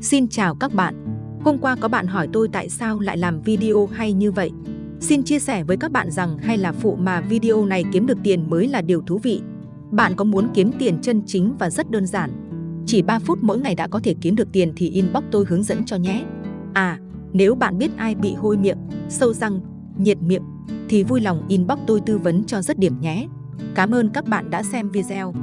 Xin chào các bạn. Hôm qua có bạn hỏi tôi tại sao lại làm video hay như vậy. Xin chia sẻ với các bạn rằng hay là phụ mà video này kiếm được tiền mới là điều thú vị. Bạn có muốn kiếm tiền chân chính và rất đơn giản. Chỉ 3 phút mỗi ngày đã có thể kiếm được tiền thì inbox tôi hướng dẫn cho nhé. À, nếu bạn biết ai bị hôi miệng, sâu răng, nhiệt miệng thì vui lòng inbox tôi tư vấn cho rất điểm nhé. Cảm ơn các bạn đã xem video.